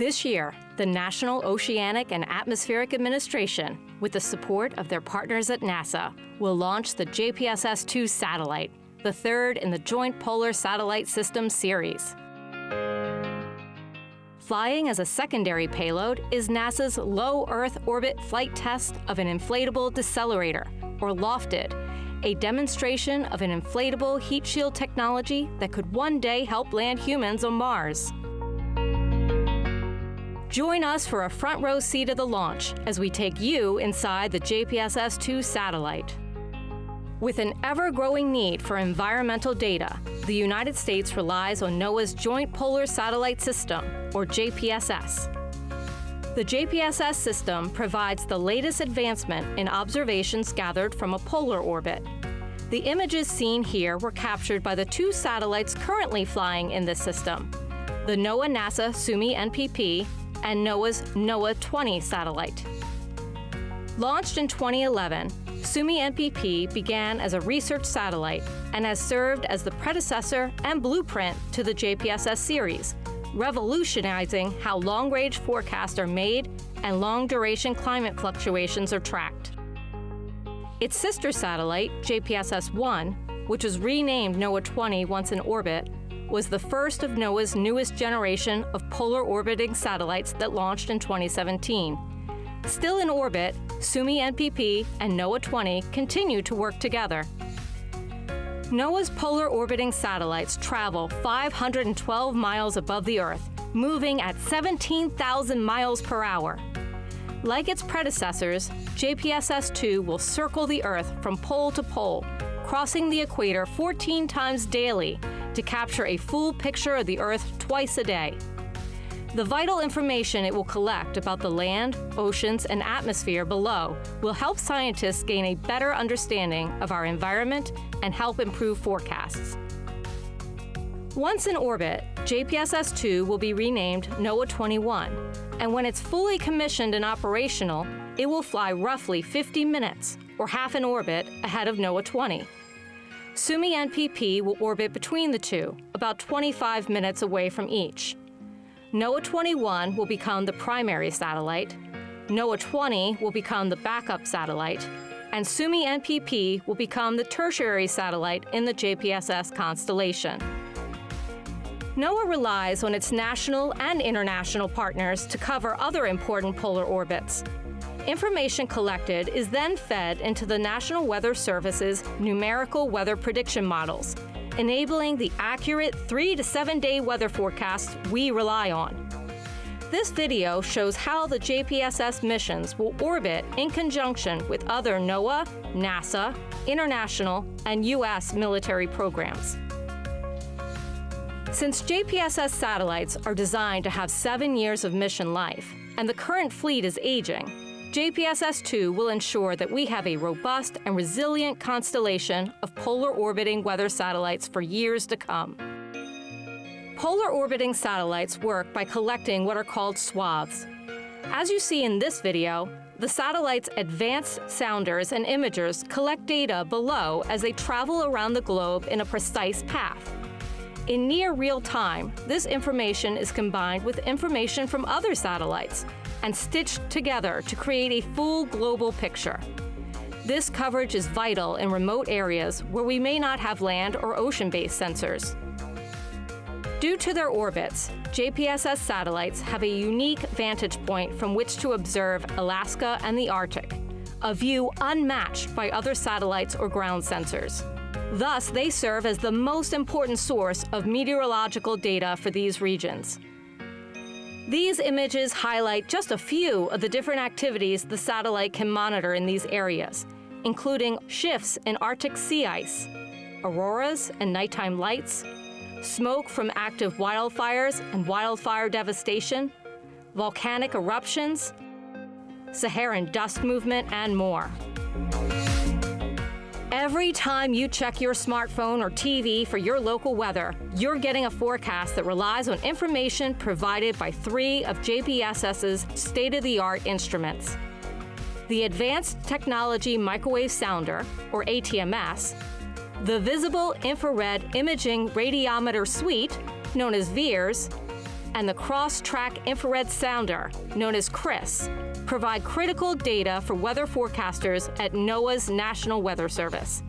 This year, the National Oceanic and Atmospheric Administration, with the support of their partners at NASA, will launch the JPSS-2 satellite, the third in the Joint Polar Satellite System series. Flying as a secondary payload is NASA's Low Earth Orbit Flight Test of an Inflatable Decelerator, or LOFTID, a demonstration of an inflatable heat shield technology that could one day help land humans on Mars. Join us for a front row seat of the launch as we take you inside the JPSS-2 satellite. With an ever-growing need for environmental data, the United States relies on NOAA's Joint Polar Satellite System, or JPSS. The JPSS system provides the latest advancement in observations gathered from a polar orbit. The images seen here were captured by the two satellites currently flying in this system, the NOAA-NASA Suomi NPP and NOAA's NOAA-20 satellite. Launched in 2011, Suomi NPP began as a research satellite and has served as the predecessor and blueprint to the JPSS series, revolutionizing how long-range forecasts are made and long-duration climate fluctuations are tracked. Its sister satellite, JPSS-1, which was renamed NOAA-20 once in orbit, was the first of NOAA's newest generation of polar orbiting satellites that launched in 2017. Still in orbit, Suomi NPP and NOAA-20 continue to work together. NOAA's polar orbiting satellites travel 512 miles above the Earth, moving at 17,000 miles per hour. Like its predecessors, JPSS-2 will circle the Earth from pole to pole, crossing the equator 14 times daily to capture a full picture of the Earth twice a day. The vital information it will collect about the land, oceans, and atmosphere below will help scientists gain a better understanding of our environment and help improve forecasts. Once in orbit, JPSS-2 will be renamed NOAA-21, and when it's fully commissioned and operational, it will fly roughly 50 minutes, or half an orbit, ahead of NOAA-20. Suomi NPP will orbit between the two, about 25 minutes away from each. NOAA-21 will become the primary satellite, NOAA-20 will become the backup satellite, and Suomi NPP will become the tertiary satellite in the JPSS constellation. NOAA relies on its national and international partners to cover other important polar orbits. Information collected is then fed into the National Weather Service's numerical weather prediction models, enabling the accurate three to seven day weather forecasts we rely on. This video shows how the JPSS missions will orbit in conjunction with other NOAA, NASA, international, and U.S. military programs. Since JPSS satellites are designed to have seven years of mission life, and the current fleet is aging, JPSS-2 will ensure that we have a robust and resilient constellation of polar orbiting weather satellites for years to come. Polar orbiting satellites work by collecting what are called swaths. As you see in this video, the satellite's advanced sounders and imagers collect data below as they travel around the globe in a precise path. In near real time, this information is combined with information from other satellites and stitched together to create a full global picture. This coverage is vital in remote areas where we may not have land or ocean-based sensors. Due to their orbits, JPSS satellites have a unique vantage point from which to observe Alaska and the Arctic, a view unmatched by other satellites or ground sensors. Thus, they serve as the most important source of meteorological data for these regions. These images highlight just a few of the different activities the satellite can monitor in these areas, including shifts in Arctic sea ice, auroras and nighttime lights, smoke from active wildfires and wildfire devastation, volcanic eruptions, Saharan dust movement, and more. Every time you check your smartphone or TV for your local weather, you're getting a forecast that relies on information provided by three of JPSS's state-of-the-art instruments. The Advanced Technology Microwave Sounder, or ATMS, the Visible Infrared Imaging Radiometer Suite, known as VIIRS, and the Cross Track Infrared Sounder, known as CRIS, provide critical data for weather forecasters at NOAA's National Weather Service.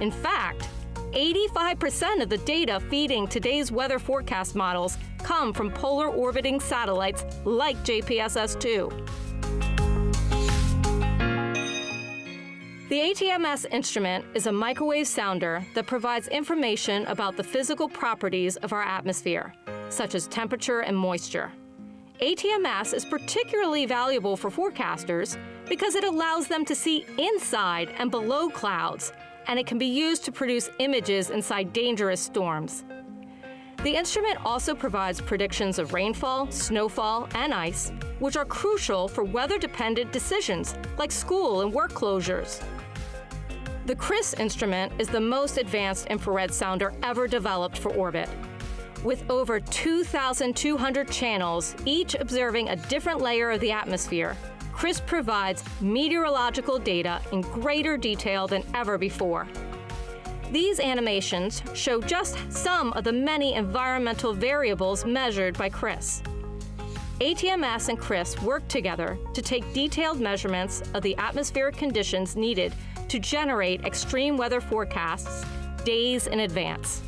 In fact, 85% of the data feeding today's weather forecast models come from polar orbiting satellites like JPSS-2. The ATMS instrument is a microwave sounder that provides information about the physical properties of our atmosphere, such as temperature and moisture. ATMS is particularly valuable for forecasters because it allows them to see inside and below clouds, and it can be used to produce images inside dangerous storms. The instrument also provides predictions of rainfall, snowfall, and ice, which are crucial for weather-dependent decisions like school and work closures. The CRIS instrument is the most advanced infrared sounder ever developed for orbit. With over 2,200 channels, each observing a different layer of the atmosphere, CRIS provides meteorological data in greater detail than ever before. These animations show just some of the many environmental variables measured by CRIS. ATMS and CRIS work together to take detailed measurements of the atmospheric conditions needed to generate extreme weather forecasts days in advance.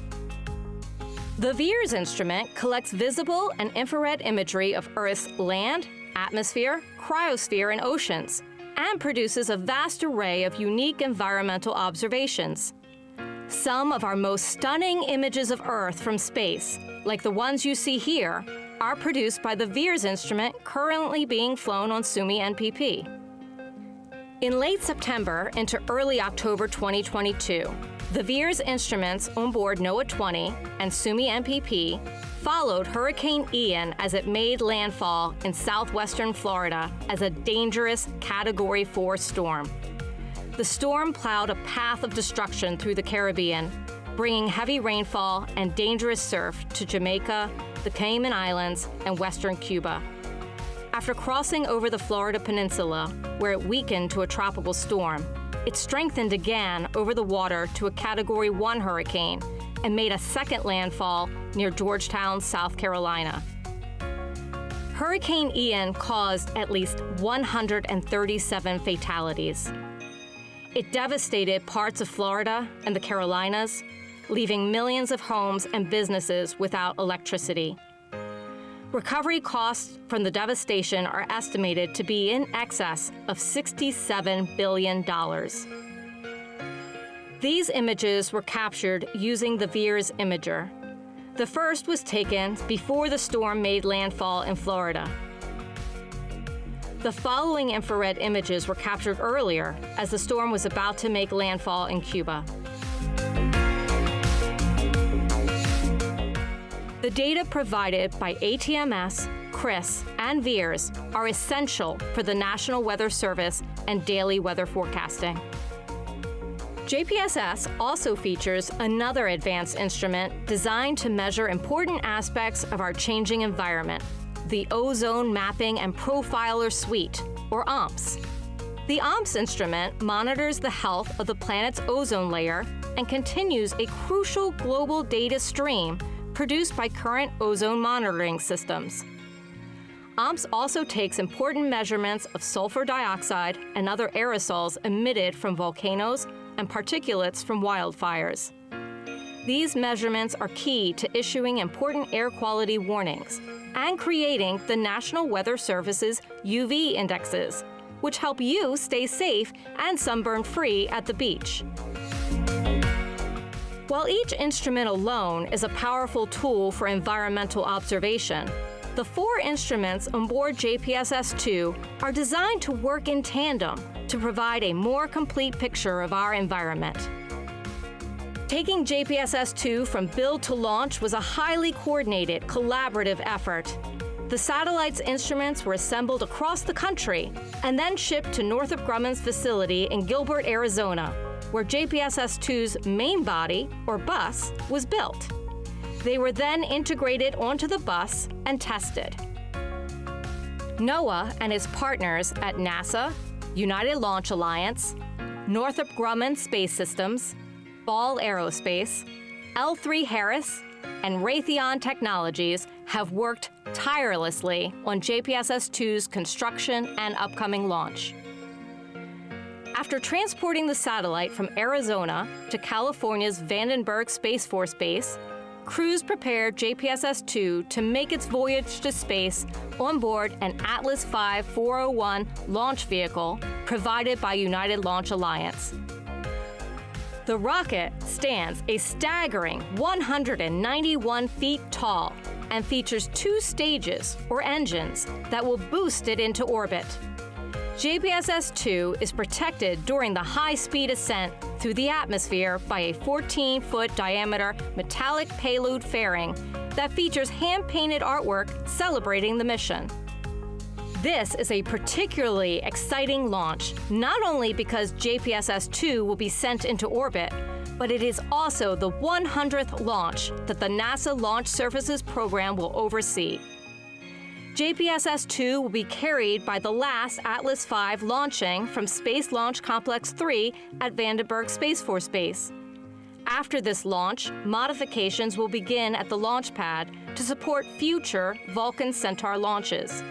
The VIIRS instrument collects visible and infrared imagery of Earth's land, atmosphere, cryosphere, and oceans, and produces a vast array of unique environmental observations. Some of our most stunning images of Earth from space, like the ones you see here, are produced by the VIIRS instrument currently being flown on Suomi NPP. In late September into early October 2022, the VIIRS instruments on board NOAA 20 and Suomi NPP followed Hurricane Ian as it made landfall in southwestern Florida as a dangerous Category 4 storm. The storm plowed a path of destruction through the Caribbean, bringing heavy rainfall and dangerous surf to Jamaica, the Cayman Islands, and western Cuba. After crossing over the Florida Peninsula, where it weakened to a tropical storm, it strengthened again over the water to a Category 1 hurricane and made a second landfall near Georgetown, South Carolina. Hurricane Ian caused at least 137 fatalities. It devastated parts of Florida and the Carolinas, leaving millions of homes and businesses without electricity. Recovery costs from the devastation are estimated to be in excess of $67 billion. These images were captured using the VIIRS imager. The first was taken before the storm made landfall in Florida. The following infrared images were captured earlier as the storm was about to make landfall in Cuba. The data provided by ATMS, CRIS, and VIIRS are essential for the National Weather Service and daily weather forecasting. JPSS also features another advanced instrument designed to measure important aspects of our changing environment, the Ozone Mapping and Profiler Suite, or OMPS. The OMPS instrument monitors the health of the planet's ozone layer and continues a crucial global data stream produced by current ozone monitoring systems. OMPS also takes important measurements of sulfur dioxide and other aerosols emitted from volcanoes and particulates from wildfires. These measurements are key to issuing important air quality warnings and creating the National Weather Service's UV indexes, which help you stay safe and sunburn-free at the beach. While each instrument alone is a powerful tool for environmental observation, the four instruments on board JPSS-2 are designed to work in tandem to provide a more complete picture of our environment. Taking JPSS-2 from build to launch was a highly coordinated, collaborative effort. The satellite's instruments were assembled across the country and then shipped to Northrop Grumman's facility in Gilbert, Arizona, where JPSS-2's main body, or bus, was built. They were then integrated onto the bus and tested. NOAA and its partners at NASA, United Launch Alliance, Northrop Grumman Space Systems, Ball Aerospace, L3 Harris, and Raytheon Technologies have worked tirelessly on JPSS-2's construction and upcoming launch. After transporting the satellite from Arizona to California's Vandenberg Space Force Base, crews prepared JPSS-2 to make its voyage to space on board an Atlas V 401 launch vehicle provided by United Launch Alliance. The rocket stands a staggering 191 feet tall and features two stages, or engines, that will boost it into orbit. JPSS-2 is protected during the high-speed ascent through the atmosphere by a 14-foot diameter metallic payload fairing that features hand-painted artwork celebrating the mission. This is a particularly exciting launch, not only because JPSS-2 will be sent into orbit, but it is also the 100th launch that the NASA Launch Services Program will oversee. JPSS-2 will be carried by the last Atlas V launching from Space Launch Complex 3 at Vandenberg Space Force Base. After this launch, modifications will begin at the launch pad to support future Vulcan Centaur launches.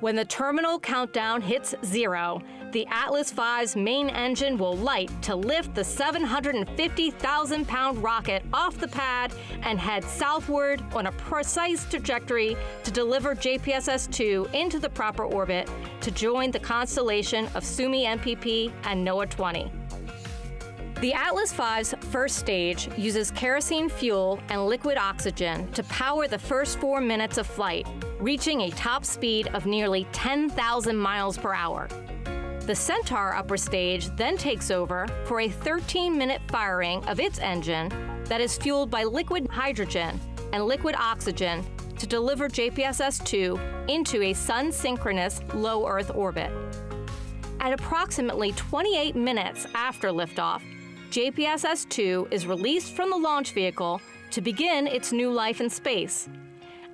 When the terminal countdown hits zero, the Atlas V's main engine will light to lift the 750,000 pound rocket off the pad and head southward on a precise trajectory to deliver JPSS 2 into the proper orbit to join the constellation of Suomi NPP and NOAA 20. The Atlas V's first stage uses kerosene fuel and liquid oxygen to power the first four minutes of flight, reaching a top speed of nearly 10,000 miles per hour. The Centaur upper stage then takes over for a 13-minute firing of its engine that is fueled by liquid hydrogen and liquid oxygen to deliver JPSS-2 into a sun-synchronous low Earth orbit. At approximately 28 minutes after liftoff, JPSS-2 is released from the launch vehicle to begin its new life in space.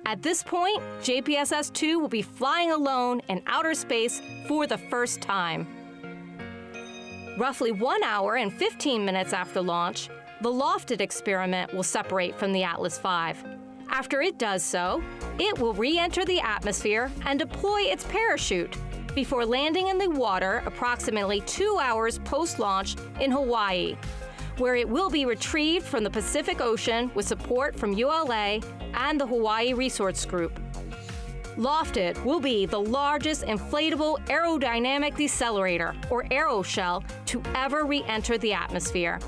At this point, JPSS-2 will be flying alone in outer space for the first time. Roughly one hour and 15 minutes after launch, the LOFTID experiment will separate from the Atlas V. After it does so, it will re-enter the atmosphere and deploy its parachute before landing in the water approximately two hours post-launch in Hawaii, where it will be retrieved from the Pacific Ocean with support from ULA and the Hawaii Resource Group. LOFTID will be the largest inflatable aerodynamic decelerator, or aeroshell, to ever re-enter the atmosphere.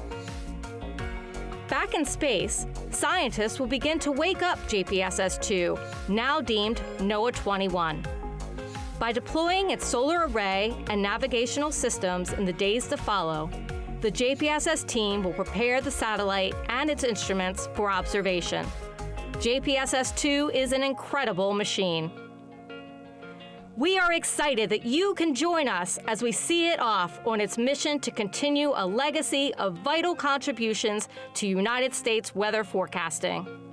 Back in space, scientists will begin to wake up JPSS-2, now deemed NOAA 21. By deploying its solar array and navigational systems in the days to follow, the JPSS team will prepare the satellite and its instruments for observation. JPSS-2 is an incredible machine. We are excited that you can join us as we see it off on its mission to continue a legacy of vital contributions to United States weather forecasting.